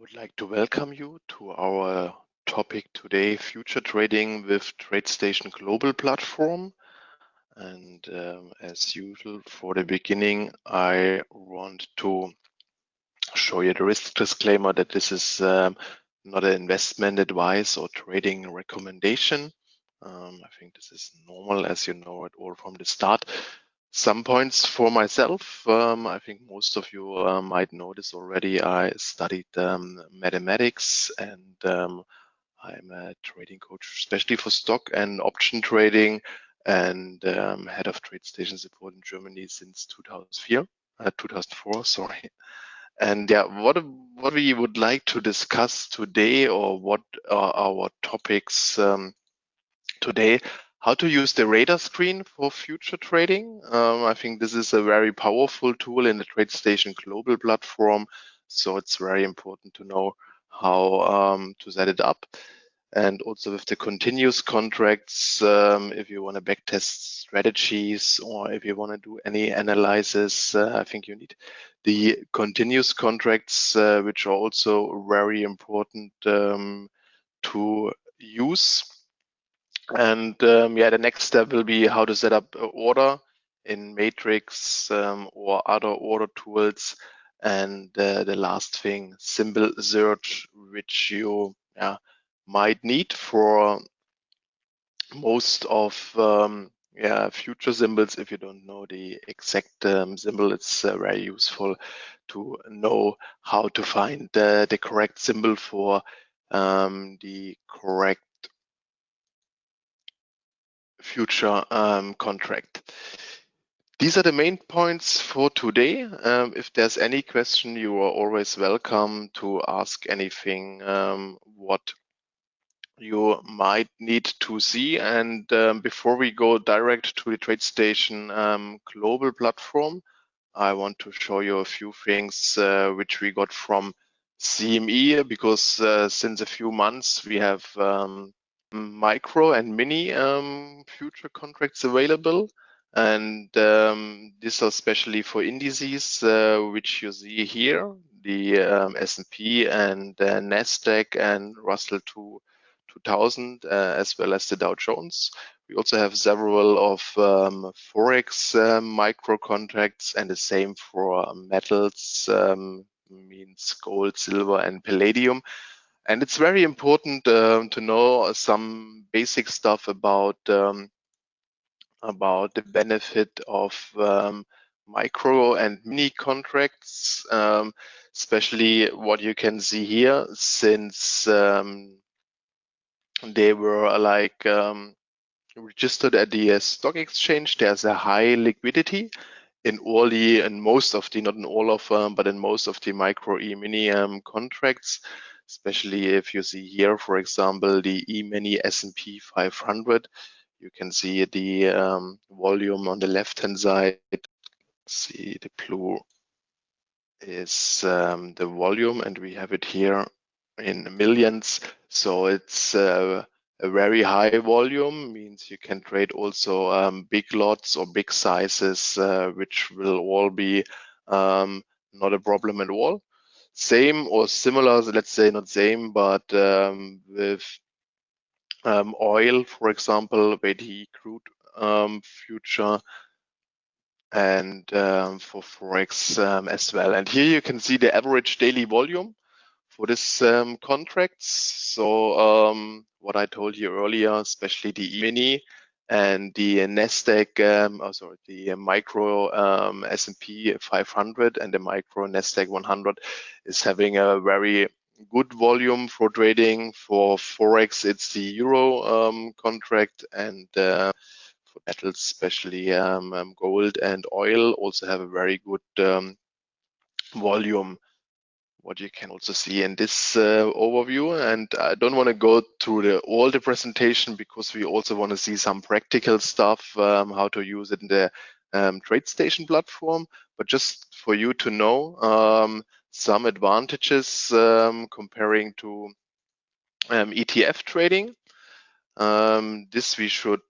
would like to welcome you to our topic today, Future Trading with TradeStation Global Platform. And um, as usual, for the beginning, I want to show you the risk disclaimer that this is um, not an investment advice or trading recommendation. Um, I think this is normal as you know it all from the start. Some points for myself. Um, I think most of you uh, might know this already. I studied um, mathematics and um, I'm a trading coach, especially for stock and option trading and um, head of trade station support in Germany since 2004, uh, 2004, sorry. And yeah, what what we would like to discuss today, or what are our topics um, today, how to use the radar screen for future trading. Um, I think this is a very powerful tool in the TradeStation global platform. So it's very important to know how um, to set it up. And also with the continuous contracts, um, if you want to backtest strategies or if you want to do any analysis, uh, I think you need the continuous contracts, uh, which are also very important um, to use. And um, yeah, the next step will be how to set up order in Matrix um, or other order tools. And uh, the last thing, symbol search, which you yeah, might need for most of um, yeah, future symbols. If you don't know the exact um, symbol, it's uh, very useful to know how to find uh, the correct symbol for um, the correct future um, contract. These are the main points for today. Um, if there's any question, you are always welcome to ask anything um, what you might need to see. And um, before we go direct to the TradeStation um, global platform, I want to show you a few things uh, which we got from CME because uh, since a few months we have um, micro and mini um, future contracts available. And um, these are especially for indices, uh, which you see here, the um, S&P and uh, NASDAQ and Russell 2, 2000, uh, as well as the Dow Jones. We also have several of um, Forex um, micro contracts and the same for metals, um, means gold, silver, and palladium. And it's very important um, to know some basic stuff about um, about the benefit of um, micro and mini contracts, um, especially what you can see here, since um, they were like um, registered at the stock exchange. There's a high liquidity in all the and most of the not in all of them, but in most of the micro e mini contracts especially if you see here, for example, the E-mini S&P 500. You can see the um, volume on the left-hand side. See the blue is um, the volume, and we have it here in millions. So it's uh, a very high volume, means you can trade also um, big lots or big sizes, uh, which will all be um, not a problem at all same or similar, let's say not same, but um, with um, oil, for example, the crude um, future and um, for Forex um, as well. And here you can see the average daily volume for this um, contracts. So what I told you earlier, especially the E-mini, and the Nasdaq, um, oh, sorry, the micro um, S&P 500 and the micro Nasdaq 100 is having a very good volume for trading. For forex, it's the euro um, contract, and uh, for metals, especially um, um, gold and oil, also have a very good um, volume what you can also see in this uh, overview. And I don't want to go through the, all the presentation because we also want to see some practical stuff, um, how to use it in the um, TradeStation platform. But just for you to know um, some advantages um, comparing to um, ETF trading. Um, this we should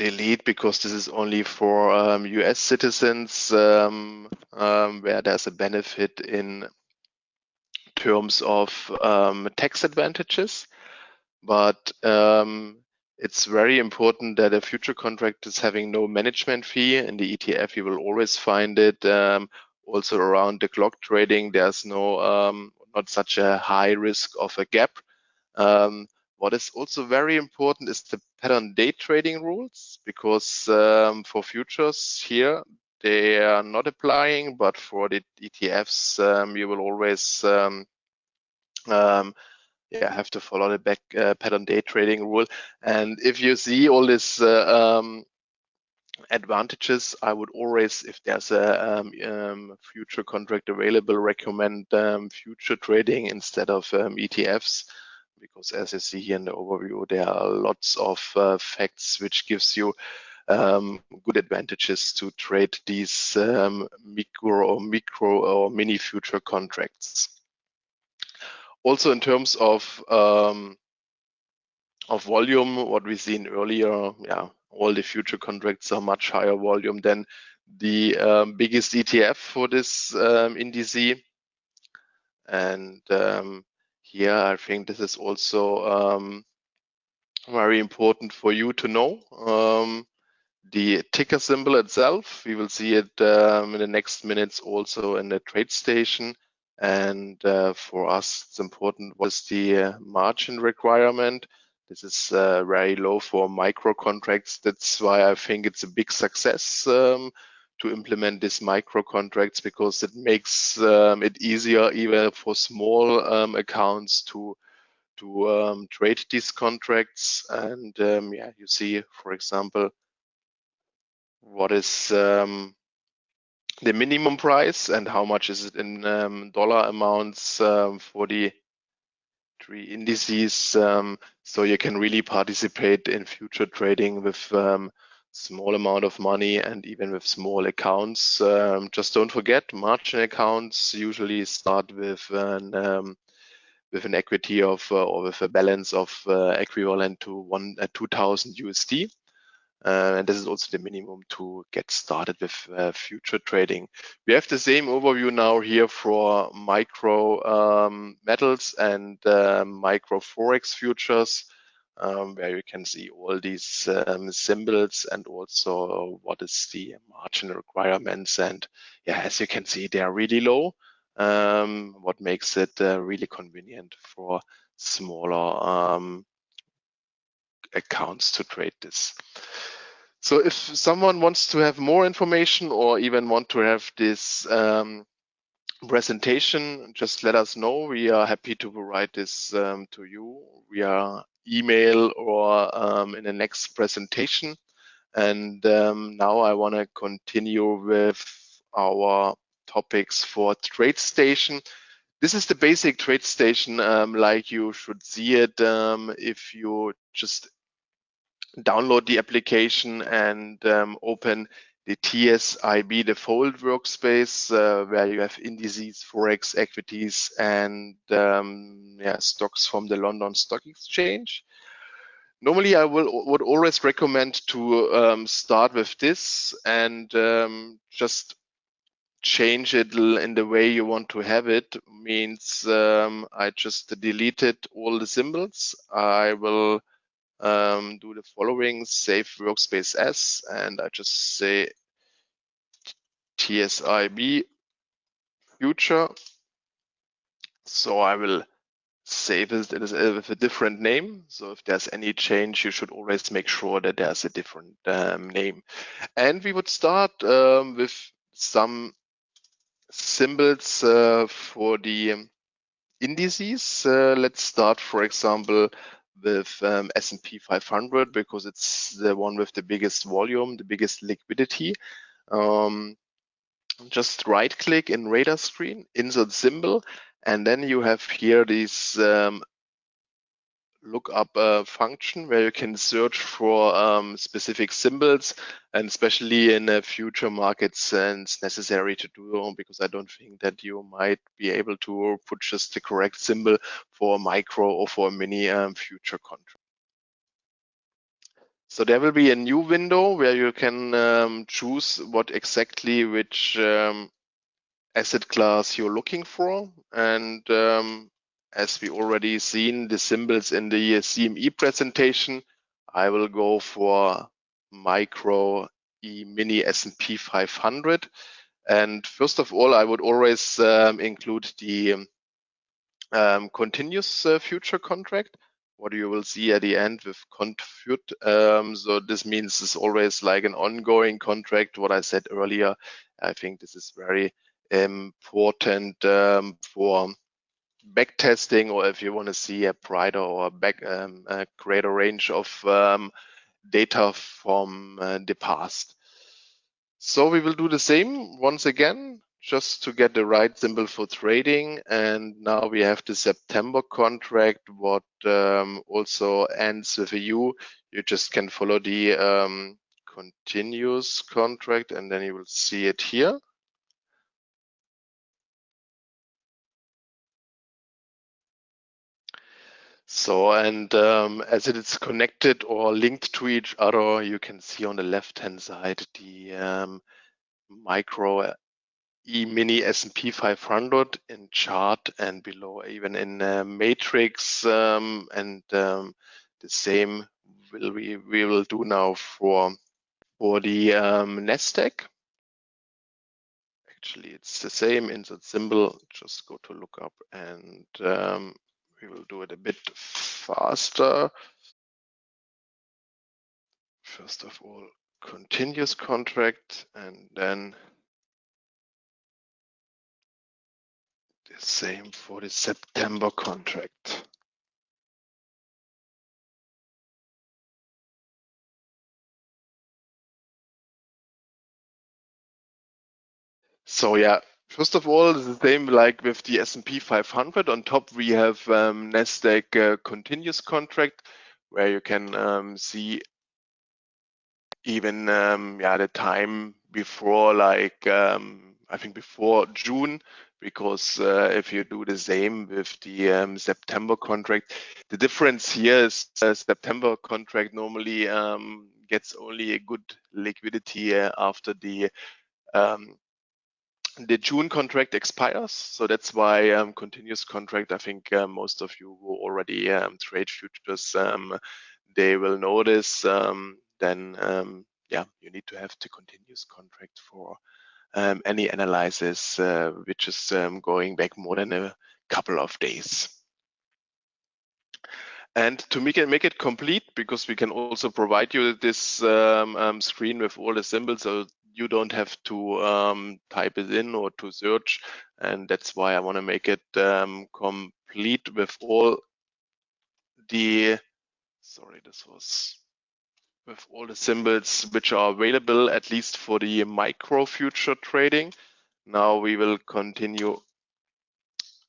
delete because this is only for um, US citizens um, um, where there's a benefit in terms of um, tax advantages, but um, it's very important that a future contract is having no management fee. In the ETF, you will always find it. Also around the clock trading, there's no not such a high risk of a gap. Um, what is also very important is the pattern day trading rules, because um, for futures here, they are not applying, but for the ETFs, um, you will always um, um, yeah, have to follow the back uh, pattern day trading rule. And if you see all these uh, um, advantages, I would always, if there's a um, um, future contract available, recommend future trading instead of ETFs. Because as you see here in the overview, there are lots of uh, facts which gives you um, good advantages to trade these um, micro or micro or mini future contracts. Also in terms of um, of volume, what we've seen earlier, yeah, all the future contracts are much higher volume than the um, biggest ETF for this um, indice. And um, here, I think this is also um, very important for you to know. Um, the ticker symbol itself, we will see it um, in the next minutes also in the trade station. And uh, for us, it's important was the uh, margin requirement. This is uh, very low for micro contracts. That's why I think it's a big success um, to implement these micro contracts because it makes um, it easier even for small um, accounts to to um, trade these contracts. And um, yeah, you see, for example, what is um, the minimum price and how much is it in dollar amounts for the three indices. Um, so you can really participate in future trading with um, small amount of money and even with small accounts. Um, just don't forget margin accounts usually start with an with an equity of uh, or with a balance of uh, equivalent to one uh, 2000 USD. Uh, and this is also the minimum to get started with uh, future trading. We have the same overview now here for micro um, metals and uh, micro forex futures, um, where you can see all these um, symbols and also what is the margin requirements. And yeah, as you can see, they are really low, um, what makes it uh, really convenient for smaller um, accounts to trade this. So if someone wants to have more information or even want to have this um, presentation, just let us know. We are happy to provide this um, to you via email or um, in the next presentation. And um, now I want to continue with our topics for TradeStation. This is the basic TradeStation um, like you should see it um, if you just download the application and um, open the TSIB default workspace uh, where you have indices, forex, equities, and um, yeah, stocks from the London Stock Exchange. Normally, I will would always recommend to um, start with this and um, just change it in the way you want to have it. Means um, I just deleted all the symbols. I will um, do the following, save workspace as, and I just say TSIB future. So I will save it with a different name. So if there's any change, you should always make sure that there's a different um, name. And we would start um, with some symbols uh, for the indices. Uh, let's start, for example, with um, S&P 500 because it's the one with the biggest volume, the biggest liquidity. Um, just right click in radar screen, insert symbol, and then you have here this um, lookup uh, function where you can search for um, specific symbols and especially in uh, future markets and it's necessary to do because I don't think that you might be able to put just the correct symbol for a micro or for a mini um, future contract. So there will be a new window where you can um, choose what exactly which um, asset class you're looking for. And um, as we already seen the symbols in the CME presentation, I will go for micro E mini S&P 500. And first of all, I would always um, include the um, continuous uh, future contract what you will see at the end with confut. Um, so this means it's always like an ongoing contract. What I said earlier, I think this is very important um, for backtesting or if you want to see a brighter or back um, a greater range of um, data from uh, the past. So we will do the same once again just to get the right symbol for trading. And now we have the September contract, what um, also ends with a U. You just can follow the um, continuous contract and then you will see it here. So, and um, as it is connected or linked to each other, you can see on the left-hand side the um, micro E-mini S&P 500 in chart and below even in uh, matrix um, and um, the same will we, we will do now for for the um, Nasdaq. Actually, it's the same insert symbol. Just go to look up and um, we will do it a bit faster. First of all, continuous contract and then the Same for the September contract. So yeah, first of all, the same like with the S&P 500. On top, we have um, Nasdaq uh, continuous contract, where you can um, see even um, yeah the time before like um, I think before June because uh, if you do the same with the um, September contract, the difference here is uh, September contract normally um, gets only a good liquidity uh, after the um, the June contract expires. So that's why um, continuous contract, I think uh, most of you who already um, trade futures, um, they will notice then yeah, you need to have the continuous contract for um, any analysis uh, which is um, going back more than a couple of days. And to make it make it complete, because we can also provide you this um, um screen with all the symbols, so you don't have to um, type it in or to search. And that's why I want to make it um, complete with all the. Sorry, this was with all the symbols which are available, at least for the micro future trading. Now we will continue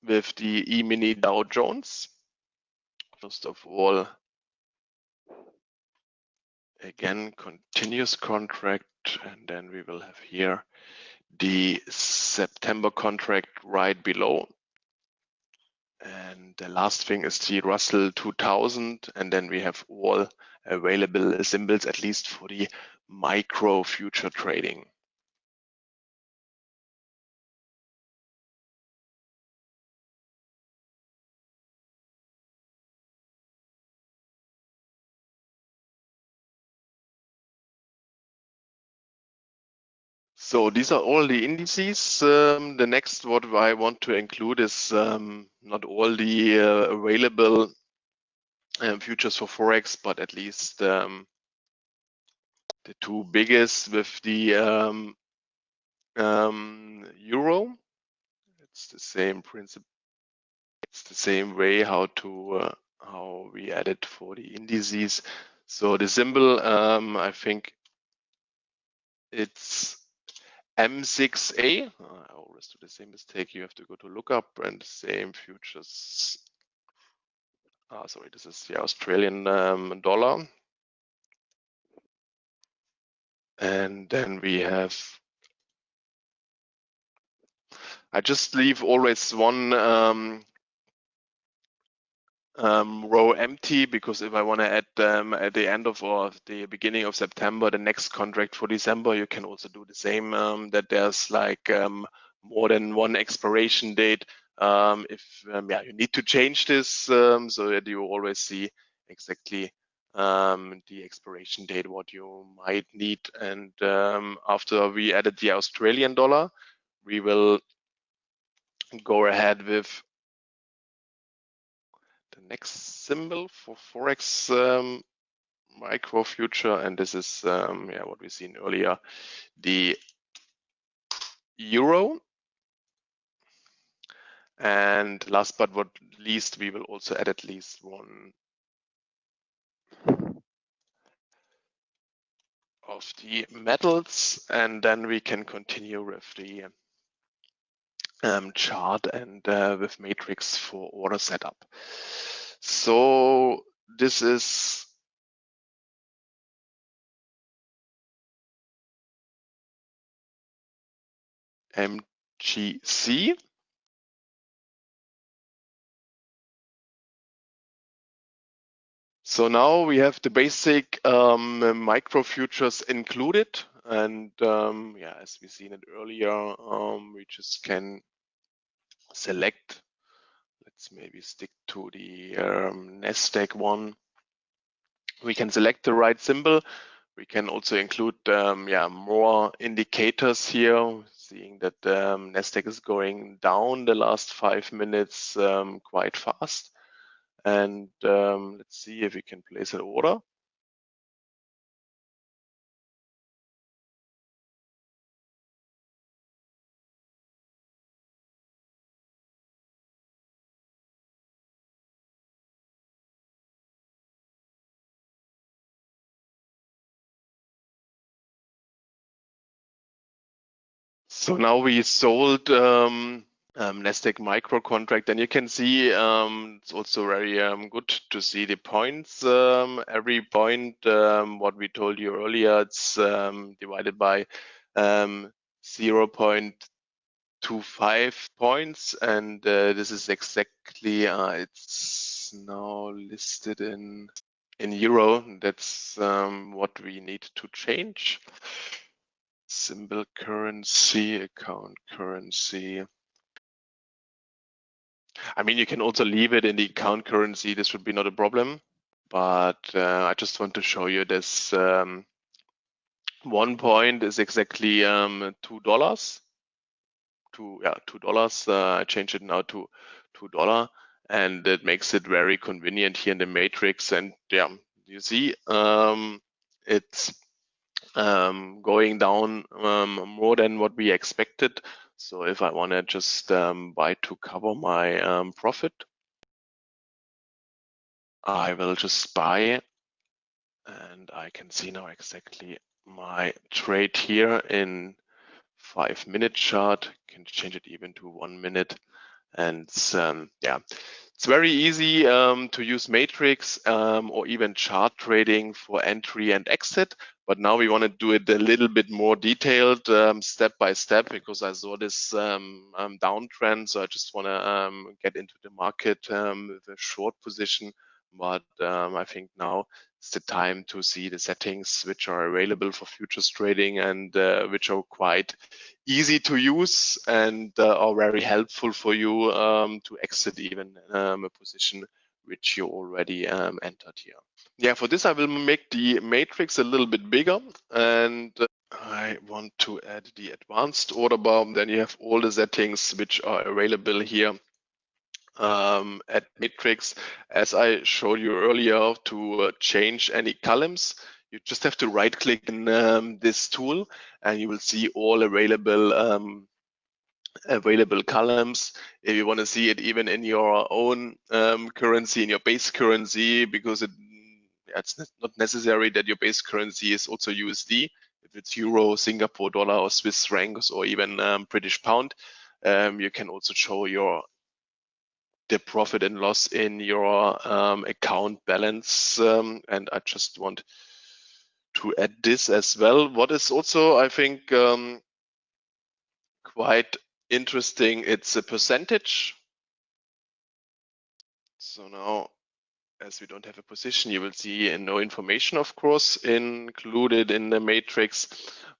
with the E-mini Dow Jones. First of all, again, continuous contract, and then we will have here the September contract right below. And the last thing is the Russell 2000, and then we have all available symbols, at least for the micro future trading. So these are all the indices. Um, the next what I want to include is um, not all the uh, available um, futures for forex, but at least um, the two biggest with the um, um, euro. It's the same principle. It's the same way how to uh, how we add it for the indices. So the symbol, I think it's M6A. I always do the same mistake. You have to go to lookup and same futures uh, sorry, this is the Australian um, dollar. And then we have, I just leave always one um, um, row empty because if I want to add them at the end of or the beginning of September, the next contract for December, you can also do the same. Um, that there's like um, more than one expiration date. Um, if um, yeah, you need to change this um, so that you always see exactly the expiration date, what you might need. And after we added the Australian dollar, we will go ahead with next symbol for Forex um, micro future. And this is um, yeah, what we've seen earlier, the euro. And last but not least, we will also add at least one of the metals, and then we can continue with the um, chart and uh, with matrix for order setup. So this is MGC. So now we have the basic um, micro futures included. And um, yeah, as we seen it earlier, um, we just can select, let's maybe stick to the um, NASDAQ one. We can select the right symbol. We can also include um, yeah, more indicators here, seeing that um, NASDAQ is going down the last five minutes um, quite fast. And um, let's see if we can place an order. So now we sold um, um, Nasdaq micro contract, and you can see um, it's also very um, good to see the points. Um, every point, um, what we told you earlier, it's divided by 0.25 points, and uh, this is exactly uh, it's now listed in in euro. That's what we need to change. Symbol currency, account currency. I mean, you can also leave it in the account currency. This would be not a problem. But uh, I just want to show you this. Um, one point is exactly um, two dollars. Two yeah, two dollars. Uh, I change it now to two dollar, and it makes it very convenient here in the matrix. And yeah, you see, um, it's um, going down um, more than what we expected. So if I want to just um, buy to cover my um, profit, I will just buy and I can see now exactly my trade here in five minute chart. Can change it even to one minute. And um, yeah, it's very easy um, to use matrix um, or even chart trading for entry and exit. But now we want to do it a little bit more detailed, um, step by step, because I saw this um, um, downtrend. So I just want to um, get into the market um, with a short position. But I think now it's the time to see the settings which are available for futures trading and uh, which are quite easy to use and uh, are very helpful for you to exit even a position which you already entered here yeah, for this I will make the matrix a little bit bigger and I want to add the advanced order bar. Then you have all the settings which are available here um, at matrix. As I showed you earlier to uh, change any columns, you just have to right click in um, this tool and you will see all available um, available columns if you want to see it even in your own um, currency in your base currency because it it's not necessary that your base currency is also USD. If it's Euro, Singapore dollar, or Swiss francs, or even um, British pound, um, you can also show your the profit and loss in your um, account balance. Um, and I just want to add this as well. What is also, I think, um, quite interesting, it's a percentage. So now as we don't have a position, you will see no information, of course, included in the matrix.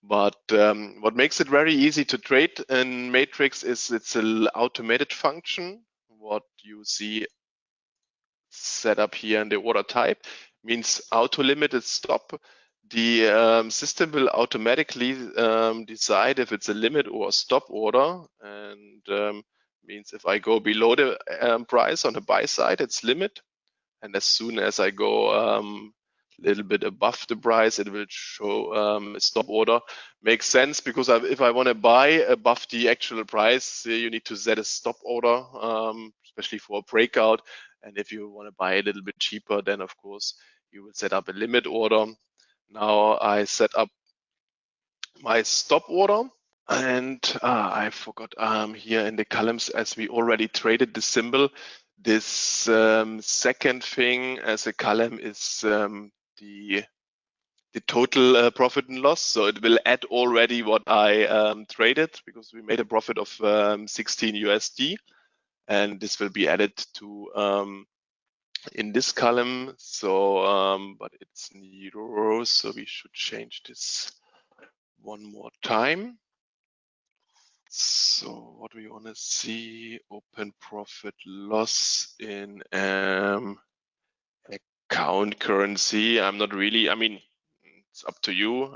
But um, what makes it very easy to trade in matrix is it's an automated function. What you see set up here in the order type means auto limited stop. The um, system will automatically um, decide if it's a limit or a stop order and um, means if I go below the um, price on the buy side, it's limit. And as soon as I go um, a little bit above the price, it will show um, a stop order. Makes sense because if I want to buy above the actual price, you need to set a stop order, um, especially for a breakout. And if you want to buy a little bit cheaper, then of course you will set up a limit order. Now I set up my stop order and uh, I forgot um, here in the columns as we already traded the symbol. This um, second thing as a column is um, the the total uh, profit and loss. So it will add already what I um, traded because we made a profit of um, 16 USD, and this will be added to um, in this column. So, um, but it's in euros, so we should change this one more time. So what we want to see, open profit loss in um, account currency. I'm not really, I mean, it's up to you.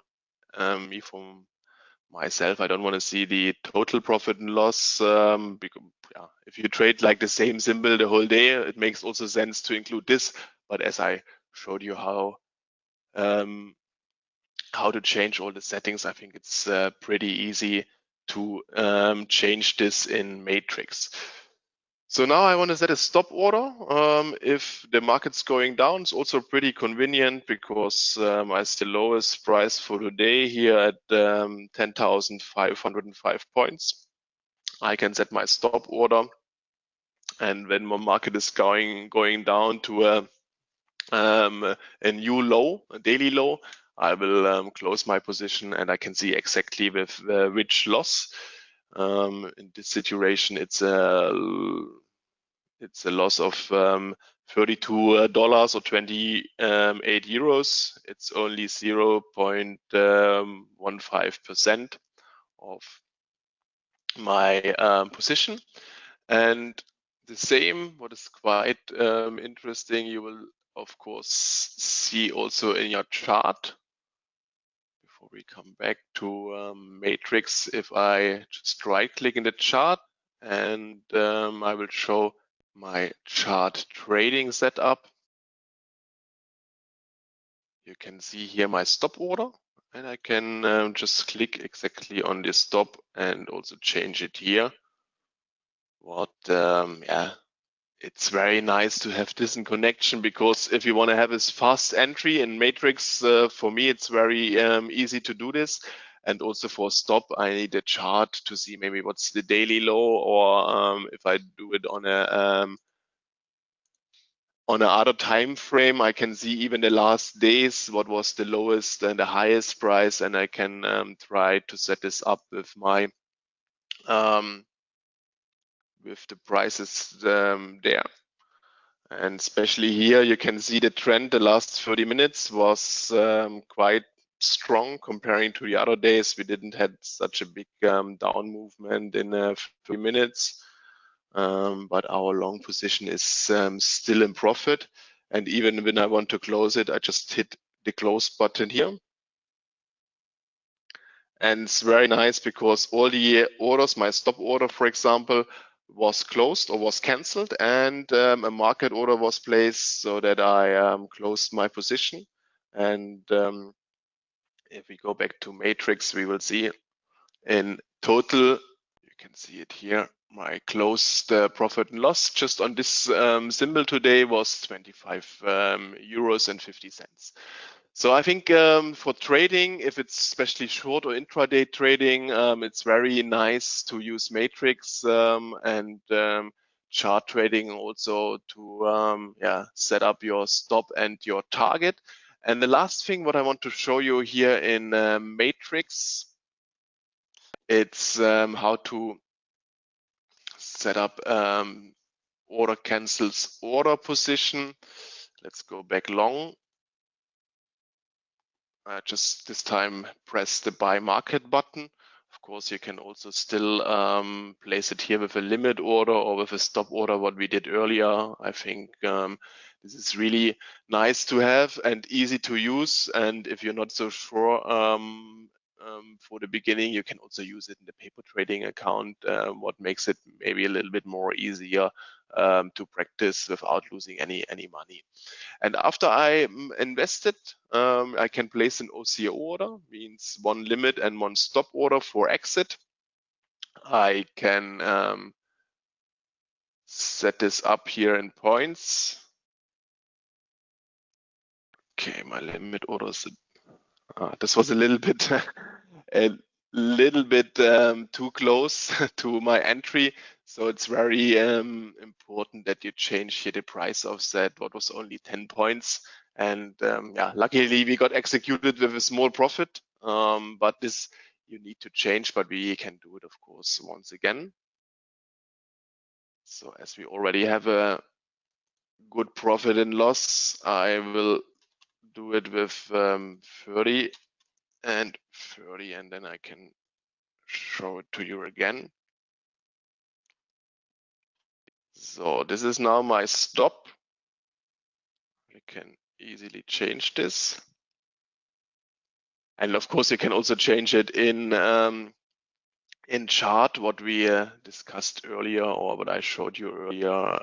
Um, me from myself, I don't want to see the total profit and loss. Um, because yeah, if you trade like the same symbol the whole day, it makes also sense to include this. But as I showed you how um, how to change all the settings, I think it's uh, pretty easy to um, change this in matrix. So now I want to set a stop order. Um, if the market's going down, it's also pretty convenient because um, I see the lowest price for today here at um, 10,505 points. I can set my stop order. And when my market is going going down to a, um, a new low, a daily low, I will um, close my position and I can see exactly with uh, which loss. Um, in this situation, it's a it's a loss of um, 32 uh, dollars or 28 um, euros. It's only 0.15 percent of my um, position, and the same. What is quite um, interesting, you will of course see also in your chart Before we come back to um, matrix, if I just right click in the chart and um, I will show my chart trading setup. You can see here my stop order and I can um, just click exactly on this stop and also change it here. What, um, yeah, it's very nice to have this in connection because if you want to have this fast entry in matrix uh, for me it's very um, easy to do this and also for stop i need a chart to see maybe what's the daily low or um, if i do it on a um, on another time frame i can see even the last days what was the lowest and the highest price and i can um, try to set this up with my um, with the prices um, there. And especially here, you can see the trend the last 30 minutes was um, quite strong comparing to the other days. We didn't had such a big um, down movement in a few minutes, um, but our long position is um, still in profit. And even when I want to close it, I just hit the close button here. And it's very nice because all the orders, my stop order, for example, was closed or was cancelled and um, a market order was placed so that I um, closed my position. And um, if we go back to matrix, we will see in total, you can see it here, my closed uh, profit and loss just on this um, symbol today was 25 um, euros and 50 cents. So I think um, for trading, if it's especially short or intraday trading, um, it's very nice to use Matrix um, and um, chart trading also to yeah set up your stop and your target. And the last thing what I want to show you here in uh, Matrix, it's um, how to set up order cancels order position let's go back long. Uh, just this time press the buy market button. Of course, you can also still um, place it here with a limit order or with a stop order, what we did earlier. I think um, this is really nice to have and easy to use. And if you're not so sure um, um, for the beginning, you can also use it in the paper trading account, uh, what makes it maybe a little bit more easier um, to practice without losing any any money. And after I mm, invested, um, I can place an OCO order, means one limit and one stop order for exit. I can um, set this up here in points. Okay, my limit order is uh, this was a little bit a little bit um, too close to my entry. So it's very um, important that you change here the price offset. What was only 10 points. And um, yeah, luckily we got executed with a small profit. Um, but this you need to change, but we can do it, of course, once again. So as we already have a good profit and loss, I will do it with um, 30 and 30 and then I can show it to you again. So this is now my stop. I can easily change this. And of course, you can also change it in um, in chart, what we uh, discussed earlier or what I showed you earlier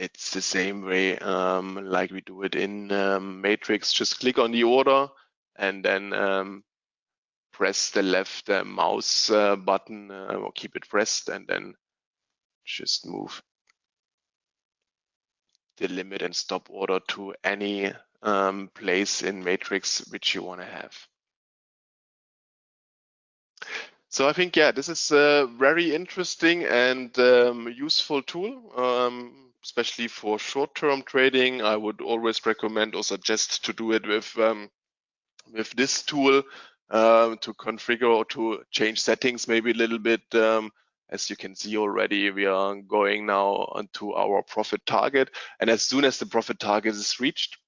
it's the same way um, like we do it in um, Matrix. Just click on the order and then um, press the left uh, mouse uh, button uh, or keep it pressed and then just move the limit and stop order to any um, place in Matrix which you want to have. So I think, yeah, this is a very interesting and um, useful tool. Especially for short-term trading, I would always recommend or suggest to do it with um, with this tool um, to configure or to change settings maybe a little bit. Um, as you can see already, we are going now onto our profit target. And as soon as the profit target is reached,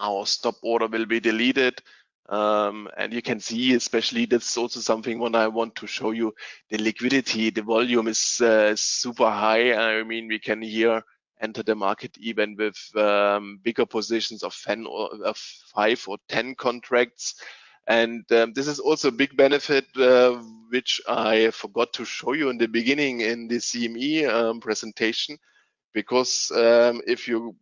our stop order will be deleted. Um, and you can see, especially that's also something when I want to show you the liquidity, the volume is uh, super high. I mean, we can here enter the market even with um, bigger positions of 10 or of five or 10 contracts. And um, this is also a big benefit, uh, which I forgot to show you in the beginning in the CME um, presentation, because um, if you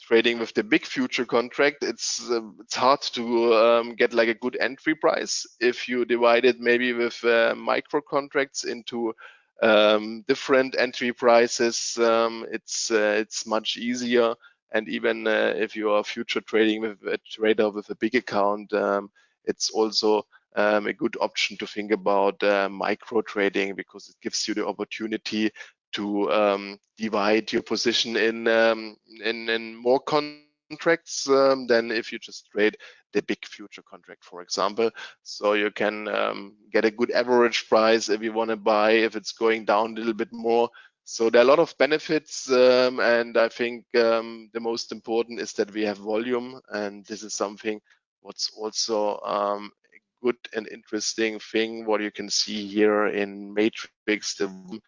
trading with the big future contract, it's uh, it's hard to um, get like a good entry price. If you divide it maybe with uh, micro contracts into um, different entry prices. Um, it's uh, it's much easier, and even uh, if you are future trading with a trader with a big account, um, it's also um, a good option to think about uh, micro trading because it gives you the opportunity to um, divide your position in um, in, in more contracts than if you just trade the big future contract, for example. So you can um, get a good average price if you want to buy, if it's going down a little bit more. So there are a lot of benefits, um, and I think um, the most important is that we have volume, and this is something what's also um, a good and interesting thing. What you can see here in Matrix, the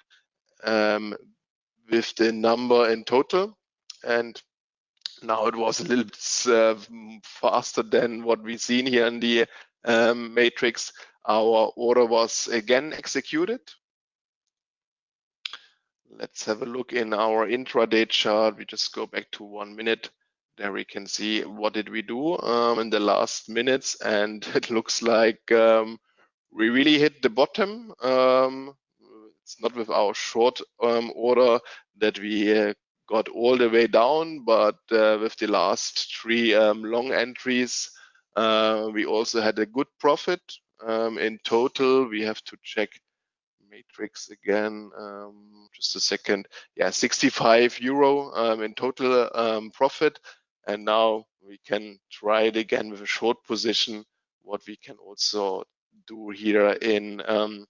um, with the number in total, and now it was a little bit uh, faster than what we've seen here in the um, matrix. Our order was again executed. Let's have a look in our intraday chart. We just go back to one minute. There we can see what did we do um, in the last minutes, and it looks like um, we really hit the bottom. Um, it's not with our short um, order that we uh, got all the way down, but uh, with the last three um, long entries, uh, we also had a good profit. Um, in total, we have to check matrix again, um, just a second. Yeah, 65 euro um, in total um, profit. And now we can try it again with a short position, what we can also do here in um,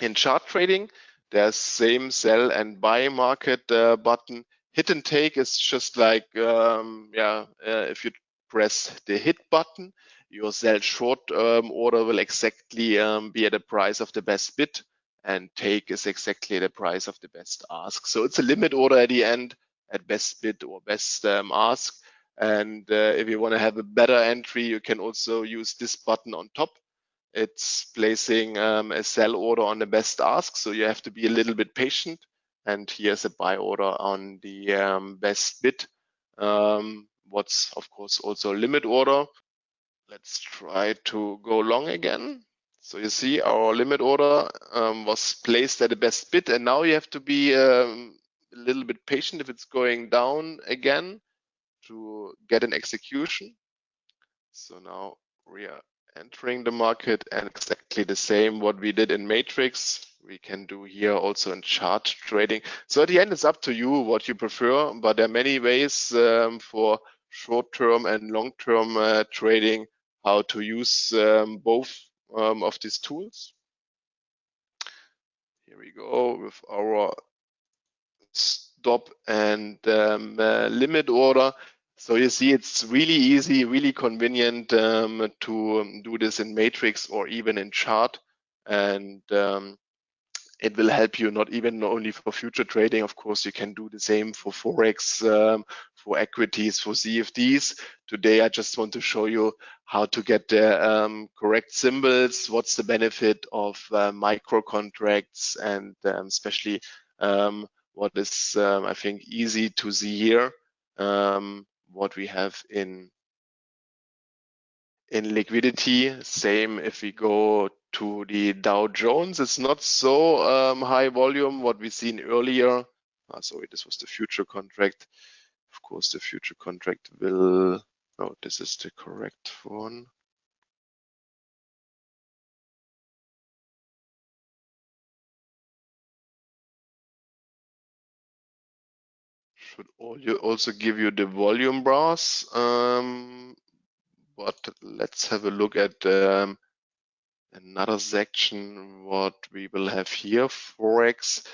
in chart trading. There's same sell and buy market uh, button hit and take is just like, um, yeah, uh, if you press the hit button, your sell short um, order will exactly um, be at the price of the best bid and take is exactly the price of the best ask. So it's a limit order at the end at best bid or best um, ask. And uh, if you want to have a better entry, you can also use this button on top. It's placing um, a sell order on the best ask. So you have to be a little bit patient. And here's a buy order on the um, best bid. Um, what's of course also a limit order. Let's try to go long again. So you see our limit order um, was placed at the best bid and now you have to be um, a little bit patient if it's going down again to get an execution. So now we are entering the market and exactly the same what we did in matrix. We can do here also in chart trading. So at the end it's up to you what you prefer but there are many ways um, for short-term and long-term uh, trading how to use um, both um, of these tools. Here we go with our stop and um, uh, limit order so you see, it's really easy, really convenient um, to um, do this in Matrix or even in Chart. And um, it will help you not even only for future trading. Of course, you can do the same for Forex, um, for equities, for CFDs. Today, I just want to show you how to get the um, correct symbols. What's the benefit of uh, micro contracts and um, especially um, what is, um, I think, easy to see here. What we have in in liquidity. Same if we go to the Dow Jones, it's not so um, high volume what we've seen earlier. Ah, sorry, this was the future contract. Of course, the future contract will, oh, this is the correct one. Should also give you the volume bars. Um, but let's have a look at um, another section, what we will have here, Forex.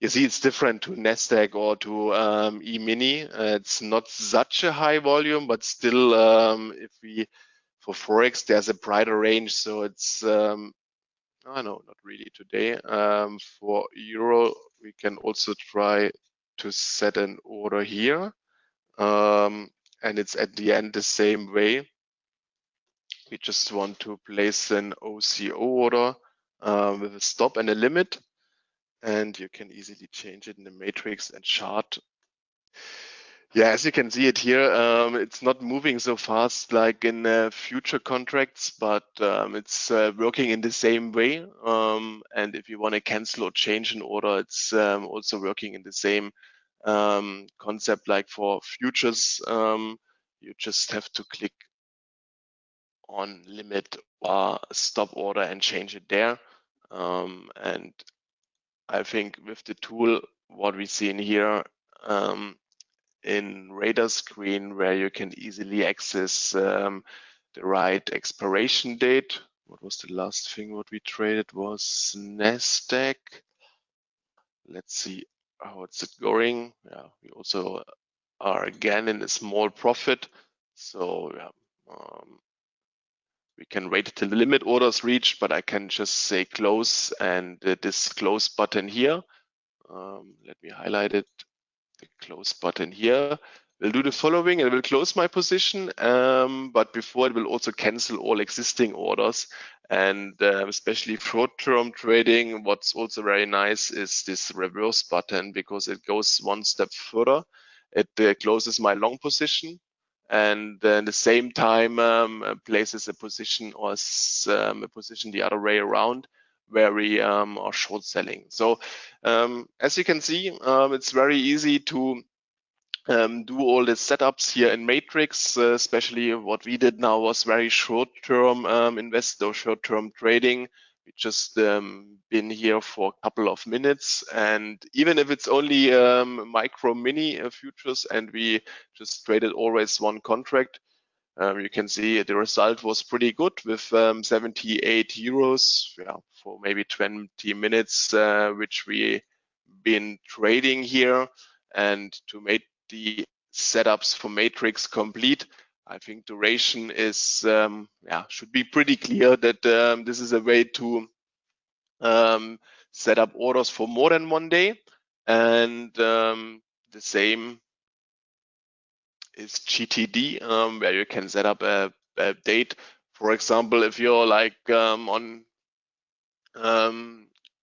You see, it's different to NASDAQ or to um, E-mini. Uh, it's not such a high volume, but still, um, if we, for Forex, there's a brighter range. So it's, um, oh no, not really today. Um, for Euro, we can also try to set an order here. Um, and it's at the end the same way. We just want to place an OCO order uh, with a stop and a limit. And you can easily change it in the matrix and chart yeah, as you can see it here, um, it's not moving so fast like in uh, future contracts, but um, it's uh, working in the same way. Um, and if you want to cancel or change an order, it's um, also working in the same um, concept like for futures. Um, you just have to click on limit or stop order and change it there. and I think with the tool, what we see in here, um, in radar screen where you can easily access um, the right expiration date. What was the last thing what we traded was NASDAQ. Let's see how it's going. Yeah, we also are again in a small profit. So yeah, um, we can wait till the limit orders reached, but I can just say close and uh, this close button here. Um, let me highlight it the close button here will do the following. It will close my position, um, but before it will also cancel all existing orders. And uh, especially short-term trading, what's also very nice is this reverse button because it goes one step further. It uh, closes my long position and at the same time um, places a position or um, a position the other way around where we um, are short selling. So um, as you can see, um, it's very easy to um, do all the setups here in Matrix, uh, especially what we did now was very short-term um, invest or short-term trading. We just um, been here for a couple of minutes, and even if it's only um, micro mini uh, futures, and we just traded always one contract, um, you can see the result was pretty good with um, 78 euros yeah, for maybe 20 minutes, uh, which we been trading here. And to make the setups for matrix complete, I think duration is um, yeah should be pretty clear that um, this is a way to um, set up orders for more than one day, and um, the same is GTD, um, where you can set up a, a, date. For example, if you're like um, on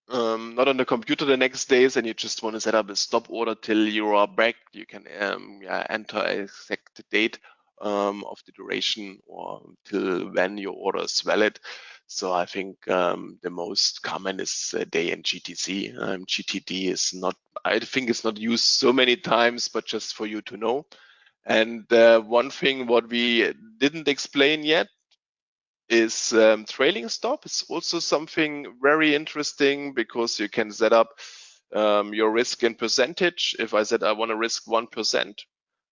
um, not on the computer the next days and you just want to set up a stop order till you are back, you can um, yeah, enter a exact date um, of the duration or till when your order is valid. So I think um, the most common is uh, day in GTC. Um, GTD is not, I think it's not used so many times, but just for you to know. And uh, one thing what we didn't explain yet is um, trailing stop. It's also something very interesting because you can set up um, your risk in percentage. If I said I want to risk 1%,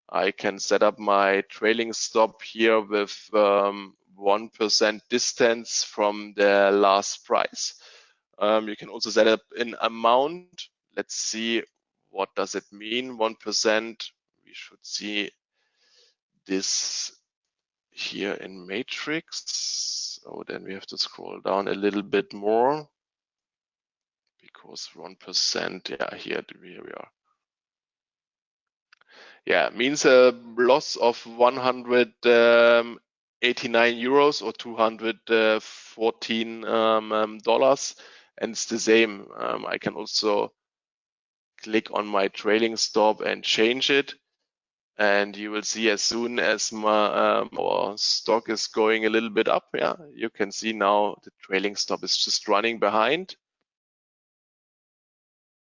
I can set up my trailing stop here with um, 1% distance from the last price. Um, you can also set up in amount. Let's see what does it mean, 1%. We should see this here in matrix. So then we have to scroll down a little bit more because 1%, yeah, here, here we are. Yeah, means a loss of 189 euros or 214 um, um, dollars. And it's the same. Um, I can also click on my trailing stop and change it and you will see as soon as my, um, our stock is going a little bit up, yeah, you can see now the trailing stop is just running behind.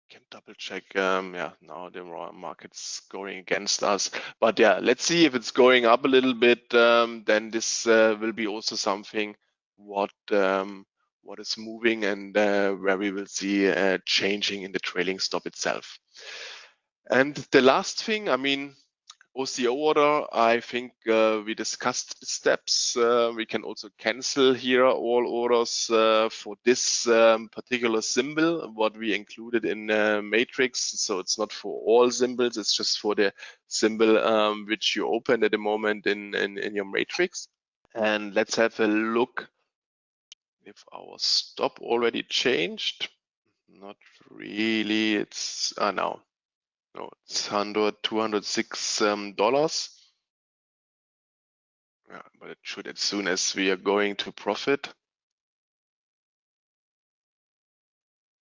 Can double check, um, yeah, now the market's going against us. But yeah, let's see if it's going up a little bit, um, then this uh, will be also something what um, what is moving and uh, where we will see uh, changing in the trailing stop itself. And the last thing, I mean, OCO order, I think uh, we discussed steps. Uh, we can also cancel here all orders uh, for this um, particular symbol, what we included in uh, matrix. So it's not for all symbols, it's just for the symbol um, which you opened at the moment in, in, in your matrix. And let's have a look if our stop already changed. Not really, it's, uh, no, no, it's 100, 206 um, dollars. Yeah, but it should as soon as we are going to profit.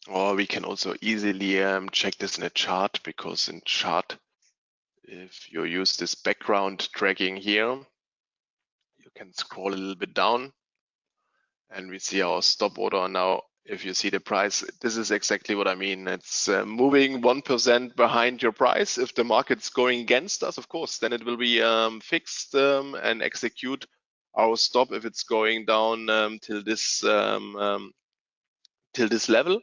Or we can also easily um, check this in a chart because in chart, if you use this background tracking here, you can scroll a little bit down and we see our stop order now if you see the price, this is exactly what I mean. It's uh, moving 1% behind your price. If the market's going against us, of course, then it will be um, fixed um, and execute our stop if it's going down um, till this um, um, till this level.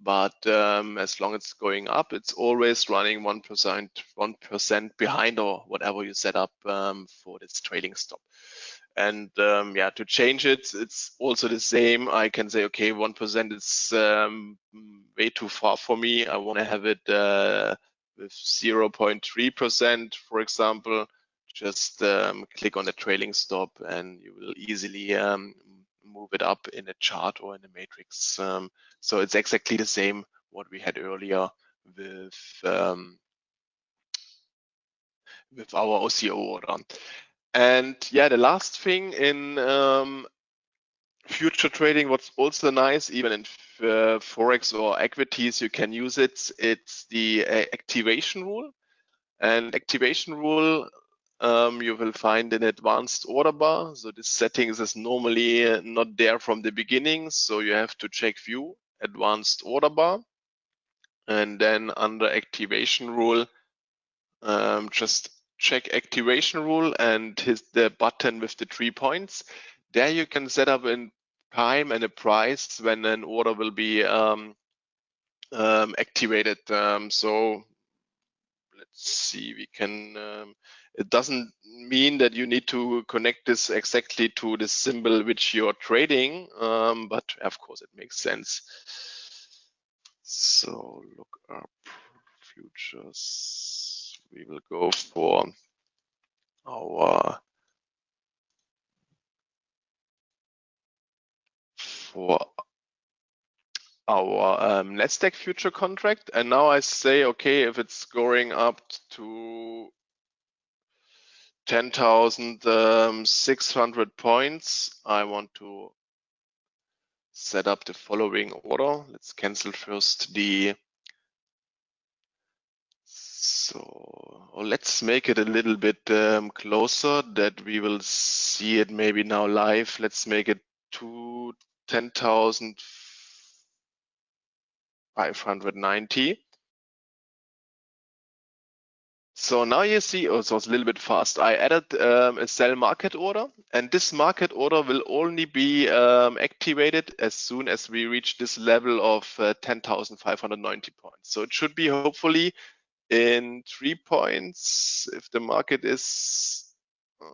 But um, as long as it's going up, it's always running 1%, 1% behind or whatever you set up for this trailing stop. And um, yeah, to change it, it's also the same. I can say, okay, 1% is um, way too far for me. I want to have it uh, with 0.3%, for example. Just um, click on the trailing stop and you will easily um, move it up in a chart or in a matrix. Um, so it's exactly the same what we had earlier with um, with our OCO order. And yeah, the last thing in um, future trading, what's also nice, even in uh, Forex or equities, you can use it. It's the uh, activation rule. And activation rule um, you will find in advanced order bar. So this settings is normally not there from the beginning. So you have to check view advanced order bar. And then under activation rule, um, just check activation rule and hit the button with the three points. There you can set up a time and a price when an order will be um, um, activated. Um, so let's see, we can, um, it doesn't mean that you need to connect this exactly to the symbol which you're trading, um, but of course it makes sense. So look up futures we will go for our for our um, Nasdaq future contract. And now I say, okay, if it's going up to 10,600 um, points, I want to set up the following order. Let's cancel first the so let's make it a little bit um, closer that we will see it maybe now live. Let's make it to 10,590. So now you see, oh, so it's a little bit fast. I added um, a sell market order, and this market order will only be um, activated as soon as we reach this level of uh, 10,590 points. So it should be hopefully in three points if the market is uh,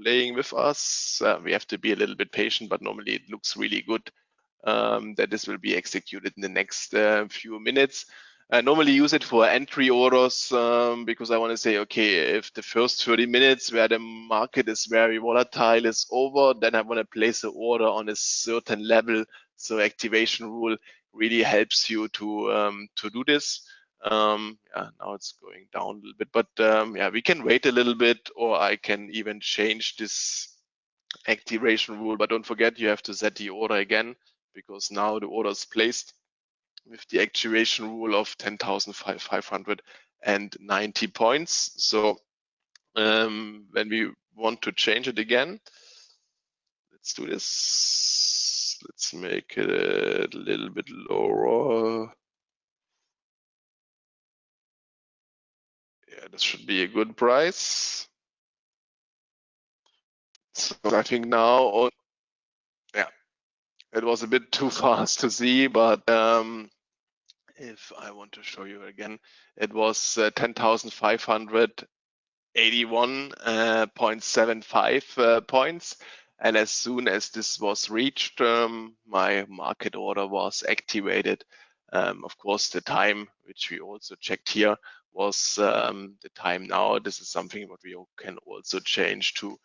playing with us. Uh, we have to be a little bit patient, but normally it looks really good um, that this will be executed in the next uh, few minutes. I normally use it for entry orders um, because I want to say, okay, if the first 30 minutes where the market is very volatile is over, then I want to place the order on a certain level. So activation rule really helps you to um, to do this. Um, yeah, now it's going down a little bit, but um, yeah, we can wait a little bit, or I can even change this activation rule. But don't forget, you have to set the order again because now the order is placed with the activation rule of 10,590 points. So um, when we want to change it again, let's do this. Let's make it a little bit lower. Yeah, this should be a good price. So I think now, yeah, it was a bit too fast to see, but um, if I want to show you again, it was uh, 10,581.75 uh, uh, points. And as soon as this was reached, um, my market order was activated. Um, of course, the time, which we also checked here, was um, the time now. This is something what we can also change to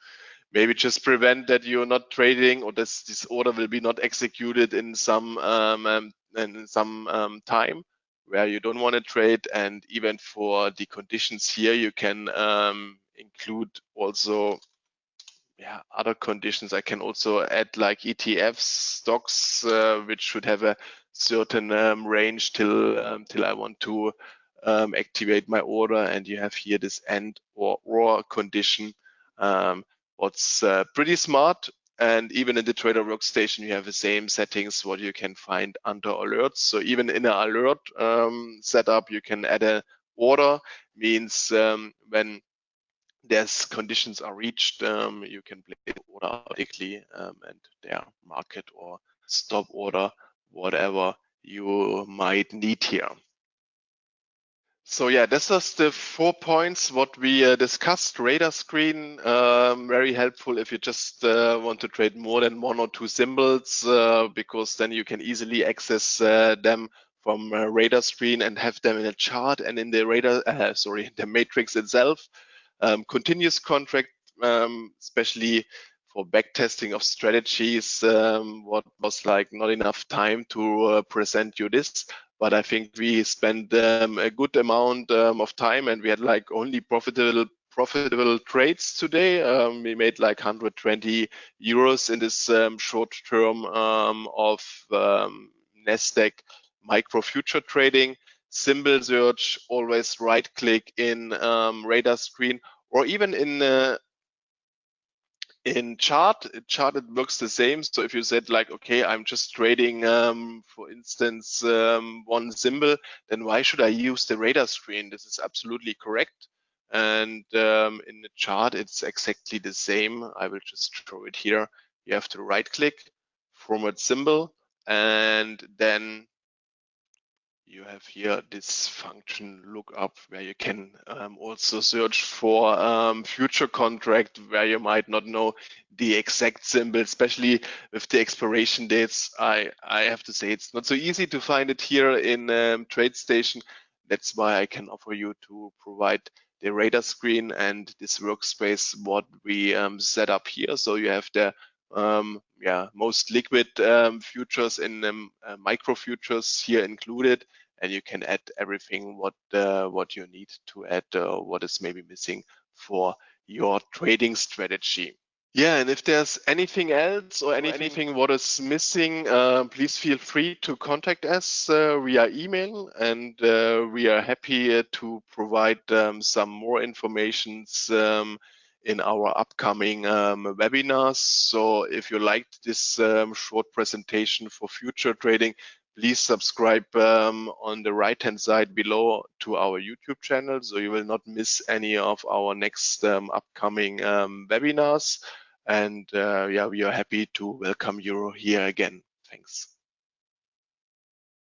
maybe just prevent that you're not trading or this, this order will be not executed in some um, um, in some um, time where you don't want to trade. And even for the conditions here, you can um, include also yeah, other conditions. I can also add like ETFs, stocks, uh, which should have a certain um, range till um, till I want to um, activate my order. And you have here this end or or condition. Um, what's uh, pretty smart and even in the trader workstation, you have the same settings what you can find under alerts. So even in an alert um, setup, you can add a order, means um, when there's conditions are reached, um, you can place order automatically um, and their market or stop order, whatever you might need here. So yeah, this is the four points what we uh, discussed. Radar screen, um, very helpful if you just uh, want to trade more than one or two symbols, uh, because then you can easily access uh, them from radar screen and have them in a chart and in the radar, uh, sorry, the matrix itself. Um, continuous contract, um, especially for backtesting of strategies, um, what was like not enough time to uh, present you this but I think we spent um, a good amount um, of time and we had like only profitable profitable trades today. Um, we made like 120 euros in this um, short term um, of um, Nasdaq micro future trading. Symbol search, always right click in radar screen or even in uh, in chart chart it works the same. So if you said like okay i'm just trading um, for instance um, one symbol then why should i use the radar screen? This is absolutely correct. And um, in the chart it's exactly the same. I will just show it here. You have to right click format symbol and then you have here this function lookup where you can um, also search for um, future contract where you might not know the exact symbol, especially with the expiration dates. I, I have to say it's not so easy to find it here in um, TradeStation. That's why I can offer you to provide the radar screen and this workspace what we um, set up here. So you have the um, yeah most liquid um, futures in um, uh, micro futures here included, and you can add everything what uh, what you need to add uh, what is maybe missing for your trading strategy. Yeah, and if there's anything else or anything, anything what is missing, uh, please feel free to contact us uh, via email, and uh, we are happy uh, to provide um, some more informations um, in our upcoming um, webinars. So if you liked this um, short presentation for future trading, please subscribe um, on the right hand side below to our YouTube channel so you will not miss any of our next um, upcoming um, webinars. And uh, yeah, we are happy to welcome you here again. Thanks.